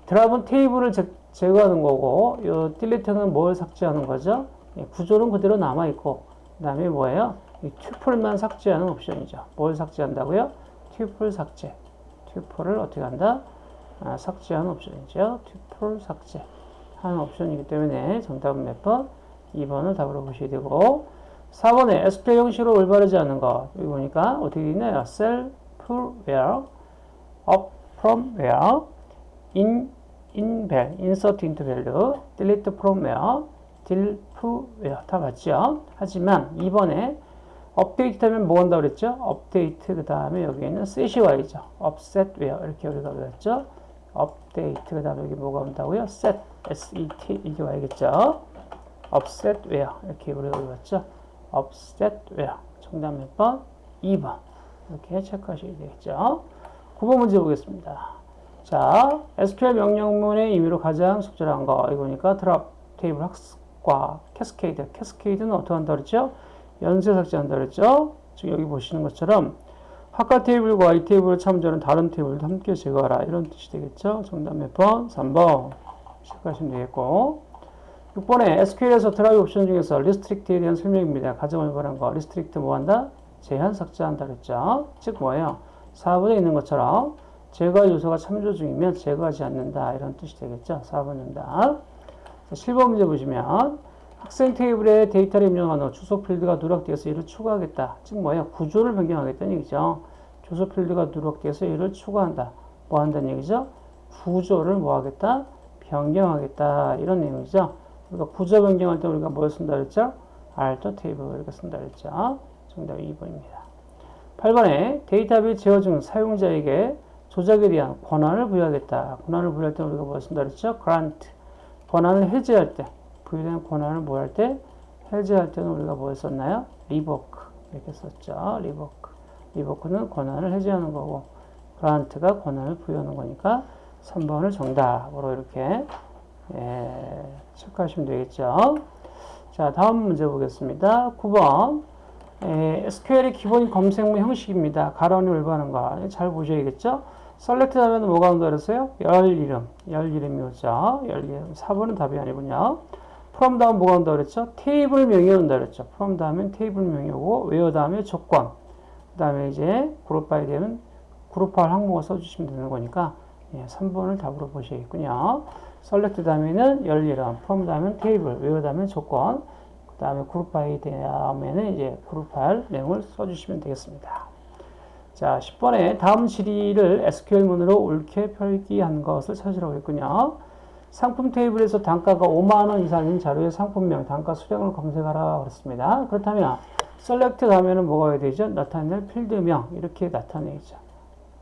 drop은 테이블을 제, 제거하는 거고 요 delete는 뭘 삭제하는 거죠? 예, 구조는 그대로 남아있고 그 다음에 뭐예요? 이 tuple만 삭제하는 옵션이죠. 뭘 삭제한다고요? 튜플 삭제. 튜플을 어떻게 한다? 아, 삭제하는 옵션이죠. 튜플 삭제 하는 옵션이기 때문에 정답은 몇 번? 2번을 답으로 보셔야 되고 4번에 SQL 형식으로 올바르지 않은 거 여기 보니까 어떻게 있나요? self where up from where in in val insert into value delete 다 맞죠? 하지만 2번에 업데이트 하면 뭐 한다고 그랬죠? 업데이트 그 다음에 여기에는 set이 와야죠. offset where 이렇게 우리가 배웠죠? 업데이트 그 다음에 여기 뭐가 온다고요? set set 이게 와야겠죠? where 이렇게 우리가 배웠죠? where 정답 몇 번? 2번 이렇게 체크하셔야 되겠죠? 9번 문제 보겠습니다. 자, SQL 명령문의 의미로 가장 적절한 거 이거니까 드랍 table 학과 cascade cascade는 어떻게 한다 그랬죠? 연쇄 삭제한다 그랬죠? 지금 여기 보시는 것처럼 학과 테이블과 이 테이블을 참조하는 다른 테이블도 함께 제거하라 이런 뜻이 되겠죠? 정답 몇 번? 3번 체크하시면 되겠고 6번에 SQL에서 drop 옵션 중에서 restrict에 대한 설명입니다. 가정을 관한 거 restrict 뭐 한다? 제한 삭제한다 그랬죠? 즉 뭐예요? 4번에 있는 것처럼 제거 요소가 참조 중이면 제거하지 않는다 이런 뜻이 되겠죠? 4번 정답 7번 문제 보시면 학생 테이블에 데이터를 입력한 후 주소 필드가 누락되어서 이를 추가하겠다. 즉 뭐예요? 구조를 변경하겠다는 얘기죠. 주소 필드가 누락되어서 이를 추가한다. 뭐 한다는 얘기죠? 구조를 뭐 하겠다? 변경하겠다. 이런 내용이죠. 우리가 구조 변경할 때 우리가 뭘 쓴다 그랬죠? 알터 테이블 이렇게 쓴다 그랬죠. 정답 2번입니다. 8번에 데이터베이스 제어 중 사용자에게 조작에 대한 권한을 부여하겠다. 권한을 부여할 때 우리가 뭘 쓴다 그랬죠? grant. 권한을 해제할 때, 부여된 권한을 뭐할 때? 해제할 때는 우리가 뭘 썼나요? revoke. 이렇게 썼죠. revoke. revoke는 권한을 해제하는 거고, grant가 권한을 부여하는 거니까 3번을 정답으로 이렇게 예, 체크하시면 되겠죠. 자, 다음 문제 보겠습니다. 9번. 에, SQL의 기본 검색문 형식입니다. 가론이 올바른 거. 잘 보셔야겠죠? 셀렉트 하면 뭐가 온다 그랬어요? 열 이름. 열 이름이 오죠. 열 이름. 4번은 답이 아니군요. from 다음 뭐가 온다 그랬죠? 테이블 명이 온다 그랬죠. from 다음엔 테이블 명이 오고, where 다음에 조건. 그 다음에 이제 group by 되면 그룹화할 항목을 써주시면 되는 거니까, 예, 3번을 답으로 보셔야겠군요. select 다음에는 열 이름, from 다음엔 테이블, where 다음엔 조건, 그 다음에 group by 다음에는 이제 그룹할 내용을 써주시면 되겠습니다. 자, 10번에 다음 질의를 SQL문으로 옳게 표기한 것을 찾으라고 했군요. 상품 테이블에서 단가가 5만원 이상인 자료의 상품명, 단가 수량을 검색하라 그랬습니다. 그렇다면 select 하면은 뭐가 해야 되죠? 나타낼 필드명 이렇게 나타내죠.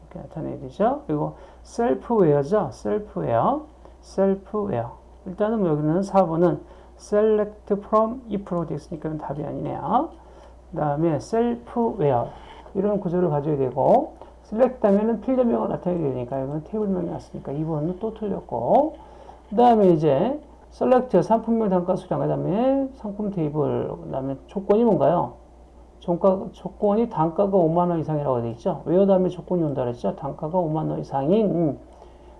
이렇게 나타내야 되죠. 그리고 selfware죠. selfware. selfware. 일단은 뭐 여기는 4번은 select from if로 되어 있으니까 답이 아니네요. 그 다음에 selfware. 이런 구조를 가져야 되고 select 하면은 필드명을 나타내야 되니까 이건 테이블명이 왔으니까 2번은 또 틀렸고 그 다음에 이제 select 상품명 단가 수량 그 다음에 상품 테이블 그 다음에 조건이 뭔가요? 조건, 조건이 단가가 5만원 이상이라고 되어 있죠. 왜 다음에 조건이 온다 그랬죠? 단가가 5만원 이상인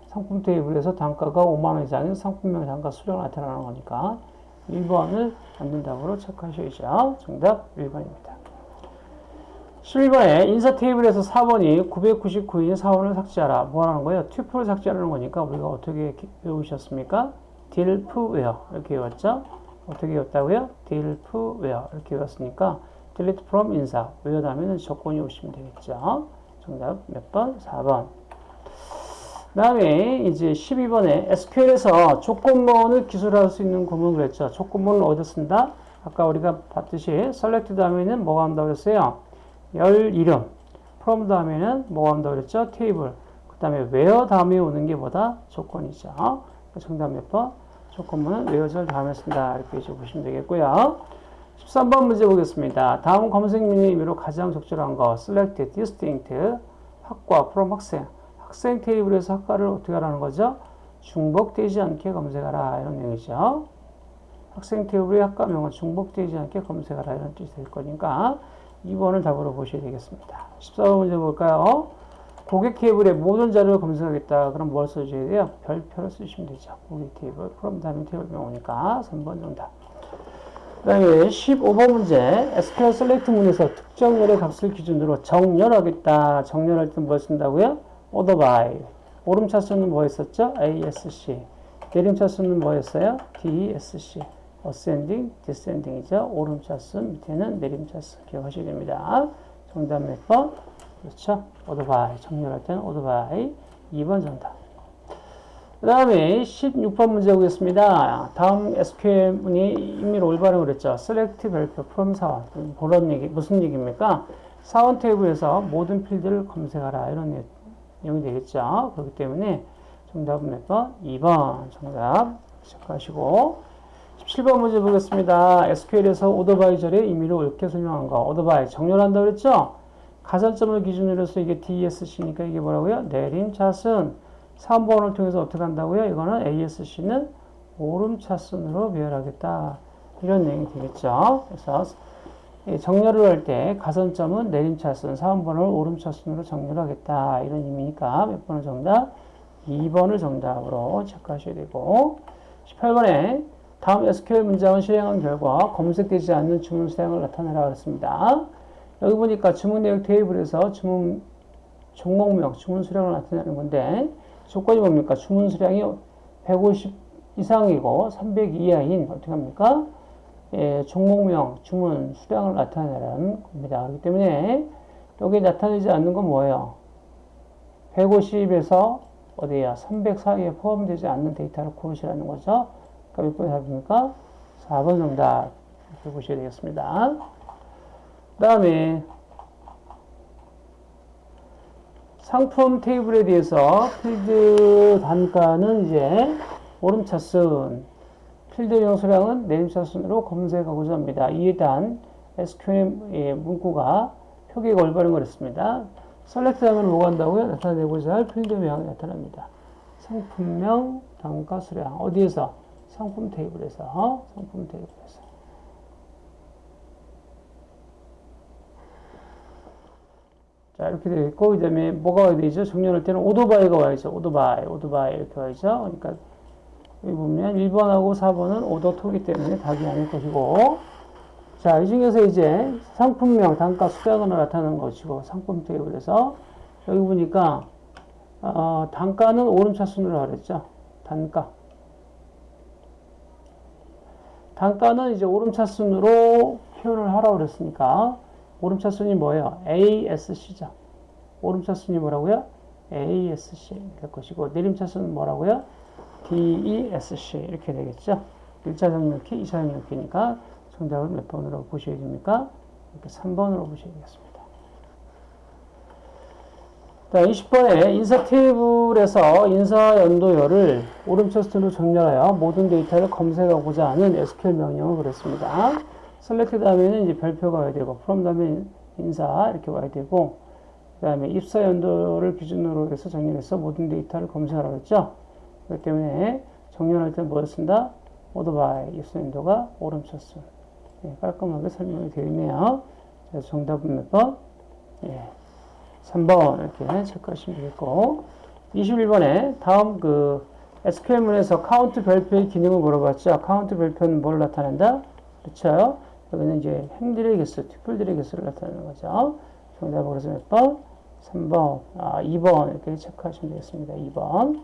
상품 테이블에서 단가가 5만원 이상인 상품명 단가 수량을 나타내는 거니까 1번을 만든다고 체크하셔야죠. 정답 1번입니다. 11번에 인사 테이블에서 4번이 999인 사원을 삭제하라. 뭐 하는 거예요? 튜플을 삭제하는 거니까 우리가 어떻게 외우셨습니까? 딜프웨어 이렇게 외웠죠? 어떻게 외웠다고요? 딜프웨어 이렇게 외웠으니까 delete from 인사 외워 다음에는 조건이 오시면 되겠죠? 정답 몇 번? 4번. 그 다음에 이제 12번에 SQL에서 조건문을 기술할 수 있는 구문 그랬죠. 조건문을 어디 쓴다? 아까 우리가 봤듯이 select 다음에는 뭐가 온다고 그랬어요? 열 이름. from 다음에는 뭐가 온다고 그랬죠? 테이블. 그 다음에 where 다음에 오는 게 뭐다? 조건이죠. 정답 몇 번? 조건문은 where절 다음에 쓴다. 이렇게 보시면 되겠고요. 13번 문제 보겠습니다. 다음 검색 메뉴 의미로 가장 적절한 거 select, distinct, 학과, from 학생. 학생 테이블에서 학과를 어떻게 하라는 거죠? 중복되지 않게 검색하라 이런 내용이죠. 학생 테이블의 학과 명은 중복되지 않게 검색하라 이런 뜻이 될 거니까 2번을 답으로 보셔야 되겠습니다. 14번 문제 볼까요? 고객 테이블에 모든 자료를 검색하겠다. 그럼 뭘 써줘야 돼요? 별표를 쓰시면 되죠. 고객 테이블, 그럼 다음에 테이블명 오니까 3번 정답. 그 다음에 15번 문제 SQL 셀렉트 문에서 특정 열의 값을 기준으로 정렬하겠다. 정렬할 때뭐 쓴다고요? order by. 오름차 수는 뭐 했었죠? ASC. 내림차 수는 뭐 했어요? DSC. Ascending, descending이죠. 오름차 수, 밑에는 내림차 수. 기억하셔야 됩니다. 정답 몇 번? 그렇죠. by. 정렬할 때는 by. 2번 정답. 그 다음에 16번 문제 보겠습니다. 다음 SQL 문이 임의로 올바른 그랬죠. select 별표 from 사원. 그런 얘기, 무슨 얘기입니까? 사원 테이블에서 모든 필드를 검색하라. 이런 내용이 되겠죠. 그렇기 때문에 정답은 몇 번? 2번 정답 체크하시고 17번 문제 보겠습니다. SQL에서 오더바이저의 임의로 옳게 설명한 거. 오더바이 정렬한다 그랬죠? 가산점을 기준으로 해서 이게 DSC니까 이게 뭐라고요? 내림차순 3번을 통해서 어떻게 한다고요? 이거는 ASC는 오름차순으로 배열하겠다. 이런 내용이 되겠죠. 그래서 정렬을 할 때 가산점은 내림차순, 3번을 오름차순으로 정렬하겠다. 이런 의미니까 몇 번을 정답? 2번을 정답으로 체크하셔야 되고 18번에 다음 SQL 문장을 실행한 결과 검색되지 않는 주문 수량을 나타내라 그랬습니다. 여기 보니까 주문 내역 테이블에서 주문 종목명, 주문 수량을 나타내는 건데 조건이 뭡니까? 주문 수량이 150 이상이고 300 이하인 어떻게 합니까? 예, 종목명, 주문 수량을 나타내라는 겁니다. 그렇기 때문에 여기 나타내지 않는 건 뭐예요? 150에서 어디야? 300 사이에 포함되지 않는 데이터를 고르시라는 거죠. 몇 번이 답입니까? 4번 정답 이렇게 보셔야 되겠습니다. 그 다음에 상품 테이블에 대해서 필드 단가는 이제 오름차순, 필드 영수량은 내림차순으로 검색하고자 합니다. 이에 대한 SQL 문구가 표기가 올바른 거랬습니다. select 하면 뭐가 한다고요? 나타내고자 할 필드명이 나타납니다. 상품명, 단가, 수량. 어디에서? 상품 테이블에서. 상품 테이블에서. 자, 이렇게 되어 있고, 그 다음에 뭐가 와야 되죠? 정렬할 때는 order by가 와야죠. order by, order by 이렇게 와야죠. 그러니까, 여기 보면 1번하고 4번은 오더토기 때문에 답이 아닐 것이고, 자, 이 중에서 이제 상품명, 단가, 수량으로 나타나는 것이고, 상품 테이블에서, 여기 보니까, 어, 단가는 오름차순으로 그랬죠. 단가. 단가는 이제 오름차순으로 표현을 하라고 그랬으니까, 오름차순이 뭐예요? ASC죠. 오름차순이 뭐라고요? ASC 될 것이고 내림차순은 뭐라고요? DESC 이렇게 되겠죠. 1차 정렬키, 2차 정렬키니까 정답을 몇 번으로 보셔야 됩니까? 이렇게 3번으로 보셔야 되겠습니다. 자, 20번에 인사 테이블에서 입사 연도열을 오름차순으로 정렬하여 모든 데이터를 검색하고자 하는 SQL 명령은 그랬습니다. select 다음에는 이제 별표가 와야 되고, from 다음에 인사 이렇게 와야 되고, 그 다음에 입사 연도를 기준으로 해서 정렬해서 모든 데이터를 검색하라고 했죠. 그렇기 때문에 정렬할 때 뭘 쓴다? order by 입사 연도가 오름차순. 예, 깔끔하게 설명이 되어 있네요. 정답은 몇 번? 예, 3번 이렇게 체크하시면 되겠고, 21번에 다음 그 SQL문에서 count 별표의 기능을 물어봤죠. 카운트 별표는 뭘 나타낸다? 그렇죠? 여기는 이제 행들의 개수, tuple들의 개수를 나타내는 거죠. 정답은 그래서 몇 번? 3번, 아, 2번 이렇게 체크하시면 되겠습니다. 2번.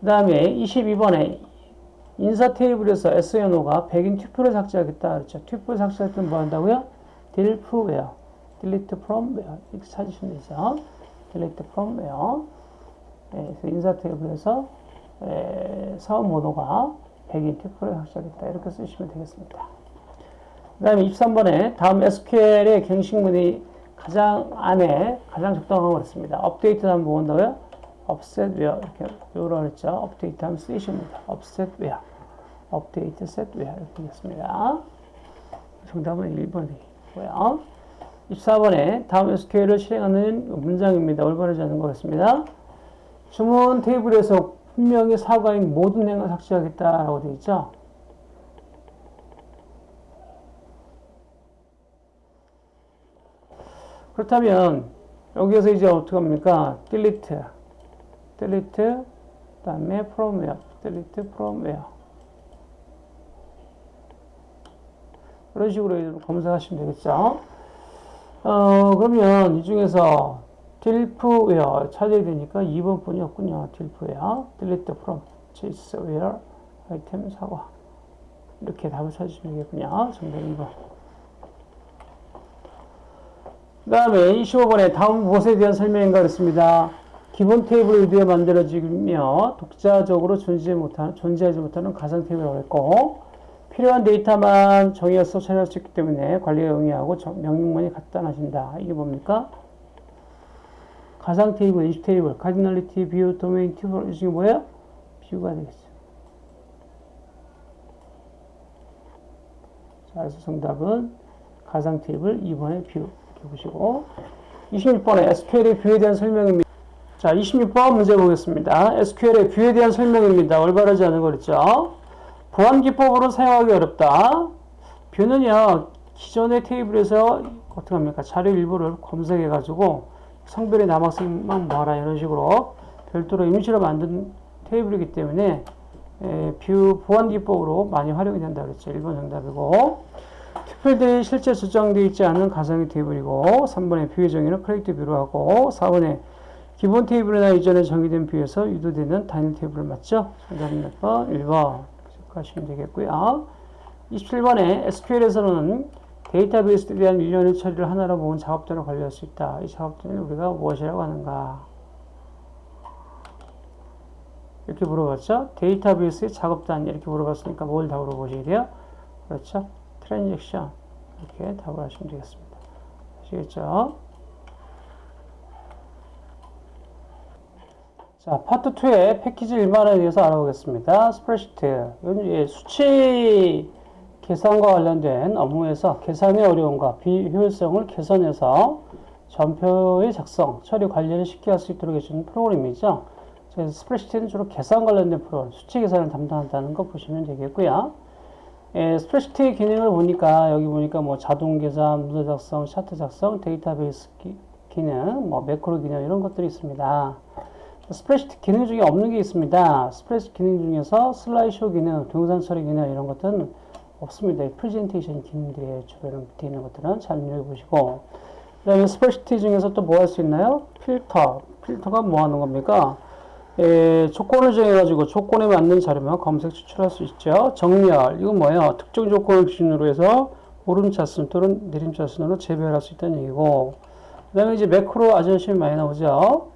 그 다음에 22번에 인사 테이블에서 SNO가 100인 튜플을 삭제하겠다. 그렇죠. 튜플 삭제할 때는 뭐 한다고요? where, delete from where 이렇게 찾으시면 되죠. delete from where. 네, 그래서 인사 테이블에서 에, 사업 모도가 100인 튜플을 삭제하겠다. 이렇게 쓰시면 되겠습니다. 그 다음에 23번에 다음 SQL의 갱식문이 가장 안에 가장 적당한 것 같습니다. 업데이트 하면 뭐 한다고요? offset where 이렇게 요로 했죠. 업데이트 하면 쓰이십니다. offset where, 업데이트 set where 이렇게 되겠습니다. 정답은 1번이고요. 24번에 다음 SQL을 실행하는 문장입니다. 올바르지 않은 것 같습니다. 주문 테이블에서 분명히 사과인 모든 행을 삭제하겠다라고 되어 있죠. 그렇다면 여기에서 이제 어떻게 합니까? delete, delete, 그다음에 from where, delete from where. 그런 식으로 검색하시면 되겠죠. 어, 그러면 이 중에서 딜프웨어 찾아야 되니까 2번 뿐이 없군요. 딜프웨어. from chase where 아이템 사과. 이렇게 답을 찾으시면 되겠군요. 정답 2번. 그 다음에 25번에 다음 무엇에 대한 설명인가 그랬습니다. 기본 테이블 유도되어 만들어지며 독자적으로 존재 못하는, 존재하지 못하는 가상 테이블이라고 했고 필요한 데이터만 정의해서 처리할 수 있기 때문에 관리가 용이하고 명령문이 간단해진다. 이게 뭡니까? 가상 테이블, 임시 테이블, cardinality, view, 도메인, tuple, 이 중에 뭐예요? view가 되겠죠. 자, 그래서 정답은 가상 테이블 2번의 view. 이렇게 보시고. 26번에 SQL의 뷰에 대한 설명입니다. 자, 26번 문제 보겠습니다. SQL의 뷰에 대한 설명입니다. 올바르지 않은 거 그랬죠? 보안 기법으로 사용하기 어렵다. view는요, 기존의 테이블에서 어떻게 합니까? 자료 일부를 검색해가지고 성별의 남학생만 모아라 이런 식으로 별도로 임시로 만든 테이블이기 때문에 에, view 보안 기법으로 많이 활용이 된다 그랬죠. 1번 정답이고 특별히 실제 저장되어 있지 않은 가상의 테이블이고 3번의 view의 정의는 create view로 하고 4번의 기본 테이블이나 이전에 정의된 view에서 유도되는 단일 테이블을 맞죠? 정답은 몇 번? 1번 하시면 되겠고요. 27번에 SQL에서는 데이터베이스에 대한 일련의 처리를 하나로 모은 작업들을 관리할 수 있다. 이 작업들은 우리가 무엇이라고 하는가? 이렇게 물어봤죠? 데이터베이스의 작업단위 이렇게 물어봤으니까 뭘 답으로 보시게 돼요? 그렇죠? transaction 이렇게 답을 하시면 되겠습니다. 아시겠죠? 자, 파트 2의 패키지 일반화에 대해서 알아보겠습니다. 스프레드시트. 수치 계산과 관련된 업무에서 계산의 어려움과 비효율성을 개선해서 전표의 작성, 처리 관리를 쉽게 할 수 있도록 해주는 프로그램이죠. 스프레드시트는 주로 계산 관련된 프로그램, 수치 계산을 담당한다는 거 보시면 되겠고요. 예, 스프레드시트의 기능을 보니까 여기 보니까 뭐 자동 계산, 문서 작성, 차트 작성, 데이터베이스 기, 기능, 뭐 매크로 기능 이런 것들이 있습니다. 스프레드시트 기능 중에 없는 게 있습니다. 스프레드시트 기능 중에서 슬라이드쇼 기능, 동영상 처리 기능 이런 것들은 없습니다. 프레젠테이션 기능들의 주변에 밑에 있는 것들은 잘 눈여겨보시고 그 다음에 스프레드시트 중에서 또 뭐 할 수 있나요? 필터. 필터가 뭐 하는 겁니까? 에, 조건을 정해가지고 조건에 맞는 자료만 검색 추출할 수 있죠. 정렬. 이건 뭐예요? 특정 조건을 기준으로 해서 오름차순 또는 내림차순으로 재배할 수 있다는 얘기고 그 다음에 이제 매크로 아주 열심히 많이 나오죠.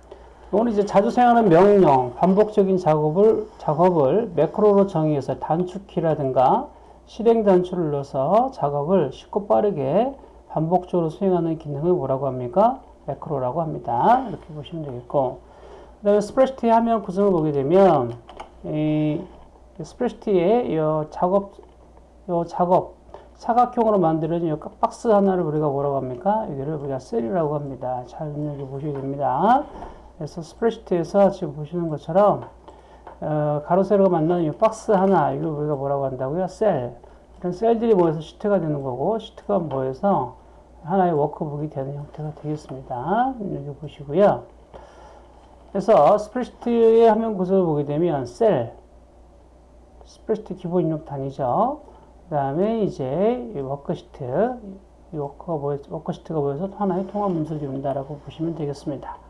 이거는 이제 자주 사용하는 명령, 반복적인 작업을, 작업을 매크로로 정의해서 단축키라든가 실행 단추를 눌러서 작업을 쉽고 빠르게 반복적으로 수행하는 기능을 뭐라고 합니까? 매크로라고 합니다. 이렇게 보시면 되겠고. 그 다음에 스프레드시트 화면 구성을 보게 되면, 이 스프레드시트의 이 작업, 이 작업, 사각형으로 만들어진 이 박스 하나를 우리가 뭐라고 합니까? 여기를 우리가 셀이라고 합니다. 잘 눈여겨보셔야 됩니다. 그래서 스프레드시트에서 지금 보시는 것처럼 어, 가로 세로가 만나는 이 박스 하나 이걸 우리가 뭐라고 한다고요? 셀. 이런 셀들이 모여서 시트가 되는 거고 시트가 모여서 하나의 워크북이 되는 형태가 되겠습니다. 여기 보시고요. 그래서 스프레드시트의 화면 구조를 보게 되면 셀, 스프레드시트 기본 입력 단위죠. 그 다음에 이제 워크시트, 이 워크가 모여, 워크시트가 모여서 하나의 통합 문서를 이룬다라고 보시면 되겠습니다.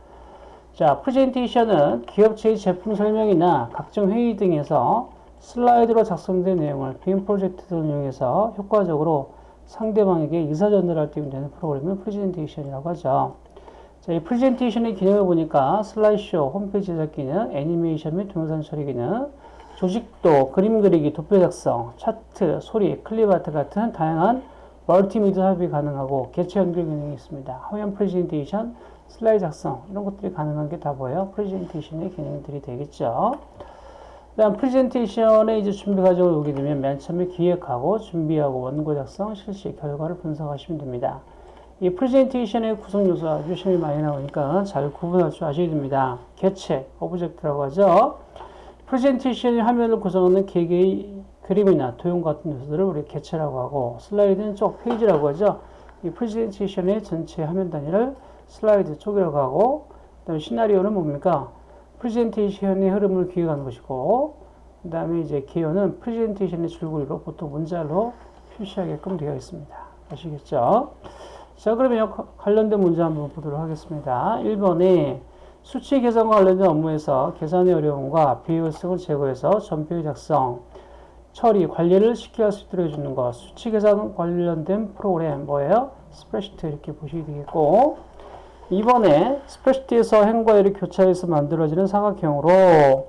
자, 프레젠테이션은 기업체의 제품 설명이나 각종 회의 등에서 슬라이드로 작성된 내용을 빔 프로젝트 등을 이용해서 효과적으로 상대방에게 의사 전달할 때 되는 프로그램을 프레젠테이션이라고 하죠. 자, 이 프레젠테이션의 기능을 보니까 슬라이드쇼, 홈페이지 제작 기능, 애니메이션 및 동영상 처리 기능, 조직도, 그림 그리기, 도표 작성, 차트, 소리, 클립 아트 같은 다양한 멀티미디어 삽입이 가능하고 개체 연결 기능이 있습니다. 화면 프레젠테이션, 슬라이드 작성 이런 것들이 가능한 게 다 뭐예요? 프레젠테이션의 기능들이 되겠죠. 그다음 프레젠테이션의 이제 준비 과정을 보게 되면 맨 처음에 기획하고 준비하고 원고 작성, 실시, 결과를 분석하시면 됩니다. 이 프레젠테이션의 구성 요소가 유심히 많이 나오니까 잘 구분할 줄 아셔야 됩니다. 개체, 오브젝트라고 하죠. 프레젠테이션의 화면을 구성하는 개개의 그림이나 도형 같은 요소들을 우리 개체라고 하고 슬라이드는 쪽 페이지라고 하죠. 이 프레젠테이션의 전체 화면 단위를 슬라이드 쪽이라고 하고 그다음에 시나리오는 뭡니까? 프레젠테이션의 흐름을 기획하는 것이고 그 다음에 이제 개요는 프레젠테이션의 줄거리로 보통 문자로 표시하게끔 되어 있습니다. 아시겠죠? 자, 그러면 관련된 문제 한번 보도록 하겠습니다. 1번에 수치 계산과 관련된 업무에서 계산의 어려움과 비효율성을 제거해서 전표의 작성, 처리, 관리를 쉽게 할 수 있도록 해주는 것. 수치 계산 관련된 프로그램 뭐예요? 스프레시트 이렇게 보시게 되겠고 2번에 스프레시트에서 행과 일이 교차해서 만들어지는 삼각형으로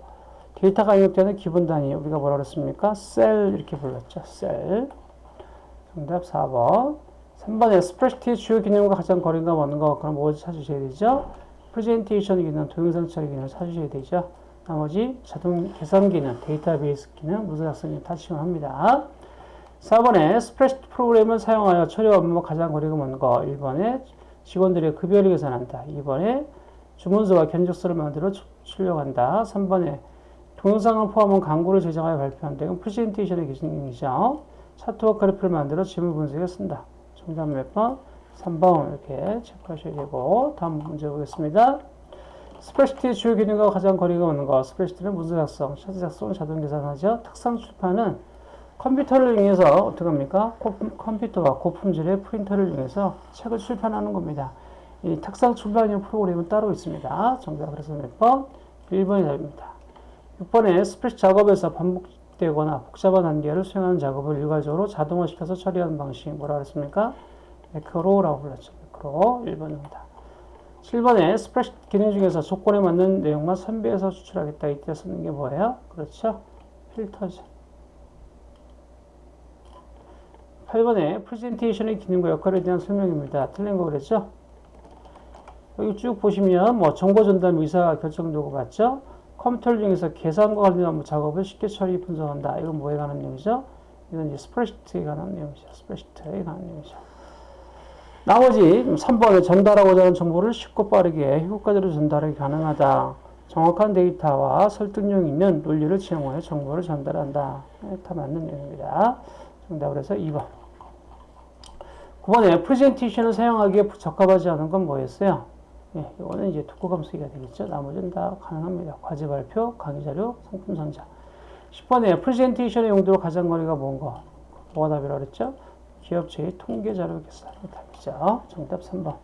데이터가 입력되는 기본 단위 우리가 뭐라 그랬습니까? 셀 이렇게 불렀죠. 셀. 정답 4번. 3번에 스프레드시트의 주요 기능과 가장 거리가 먼 거. 그럼 뭐 찾으셔야 되죠? 프레젠테이션 기능, 동영상 처리 기능을 찾으셔야 되죠. 나머지 자동 계산 기능, 데이터베이스 기능, 문서 작성이 다 지원합니다. 4번에 스프레드시트 프로그램을 사용하여 처리 업무와 가장 거리가 먼 거. 1번에 직원들의 급여를 계산한다. 2번에 주문서와 견적서를 만들어 출력한다. 3번에 동영상을 포함한 광고를 제작하여 발표한다. 이건 프레젠테이션의 기능이죠. 차트와 그래프를 만들어 지문 분석에 쓴다. 정답 몇 번? 3번 이렇게 체크하셔야 되고 다음 문제 보겠습니다. 스프레드시트의 주요 기능과 가장 거리가 먼 것. 스프레드시트는 문서 작성, 차트 작성을 자동 계산하죠. 탁상 출판은 컴퓨터를 이용해서 어떻게 합니까? 컴퓨터와 고품질의 프린터를 이용해서 책을 출판하는 겁니다. 이 탁상 출판용 프로그램은 따로 있습니다. 정답 그래서 몇 번? 1번이 답입니다. 6번에 스프레시 작업에서 반복되거나 복잡한 단계를 수행하는 작업을 일괄적으로 자동화시켜서 처리하는 방식 뭐라 그랬습니까? 매크로라고 불렀죠. 매크로 1번입니다. 7번에 스프레시 기능 중에서 조건에 맞는 내용만 선비해서 추출하겠다. 이때 쓰는 게 뭐예요? 그렇죠. 필터죠. 8번에 프레젠테이션의 기능과 역할에 대한 설명입니다. 틀린 거 그랬죠? 여기 쭉 보시면 뭐 정보 전달 의사 결정도구 맞죠? 컴퓨터를 이용해서 계산과 관련된 작업을 쉽게 처리 분석한다. 이건 뭐에 관한 내용이죠? 이건 이제 스프레드시트에 관한 내용이죠. 스프레드시트에 관한 내용이죠. 나머지 3번에 전달하고자 하는 정보를 쉽고 빠르게 효과적으로 전달하기 가능하다. 정확한 데이터와 설득력 있는 논리를 지향하여 정보를 전달한다. 다 맞는 내용입니다. 정답을 해서 2번. 9번에 프레젠테이션을 사용하기에 적합하지 않은 건 뭐였어요? 예, 이거는 이제 특구 감수기가 되겠죠. 나머지는 다 가능합니다. 과제 발표, 강의 자료, 상품 선전. 10번에 프레젠테이션의 용도로 가장 거리가 먼 거. 뭐가 답이라고 그랬죠? 기업체의 통계 자료 계산이 답이죠. 정답 3번.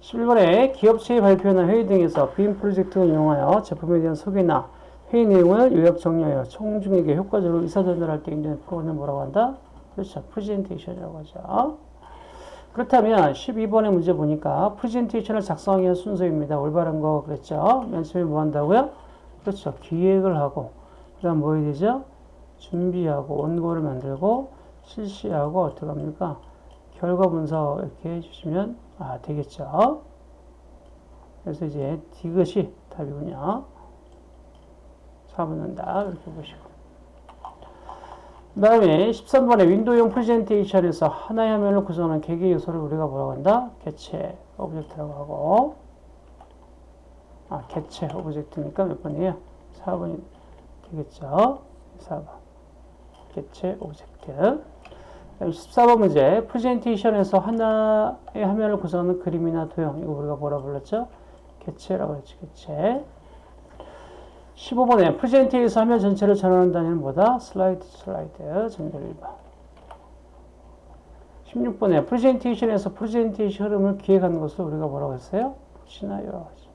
11번에 기업체의 발표나 회의 등에서 빔 프로젝트를 이용하여 제품에 대한 소개나 회의 내용을 요약 정리하여 총중에게 효과적으로 의사 전달할 때 있는 프로그램을 뭐라고 한다? 그렇죠. 프레젠테이션이라고 하죠. 그렇다면 12번의 문제 보니까 프레젠테이션을 작성하기 위한 순서입니다. 올바른 거 그랬죠. 맨 처음에 뭐 한다고요? 그렇죠. 기획을 하고 그 다음 뭐 해야 되죠? 준비하고 원고를 만들고 실시하고 어떻게 합니까? 결과 분석 이렇게 해주시면 아, 되겠죠. 그래서 이제 디귿이 답이군요. 4분 는다 이렇게 보시고 그 다음에 13번에 윈도우용 프레젠테이션에서 하나의 화면을 구성하는 개개 요소를 우리가 뭐라고 한다? 개체 오브젝트라고 하고 아 개체 오브젝트니까 몇 번이에요? 4번이 되겠죠? 4번 개체 오브젝트 14번 문제 프레젠테이션에서 하나의 화면을 구성하는 그림이나 도형 이거 우리가 뭐라 불렀죠? 개체라고 했죠 개체 15번에 프레젠테이션 화면 전체를 전환하는 단위는 뭐다? 슬라이드 슬라이드 정답 1번 16번에 프레젠테이션에서 프레젠테이션 흐름을 기획하는 것을 우리가 뭐라고 했어요? 하죠.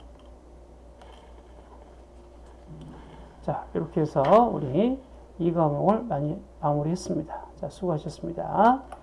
자 이렇게 해서 우리 이 과목을 많이 마무리했습니다. 자 수고하셨습니다.